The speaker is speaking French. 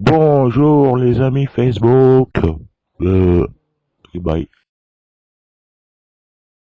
Bonjour les amis Facebook. Euh, bye.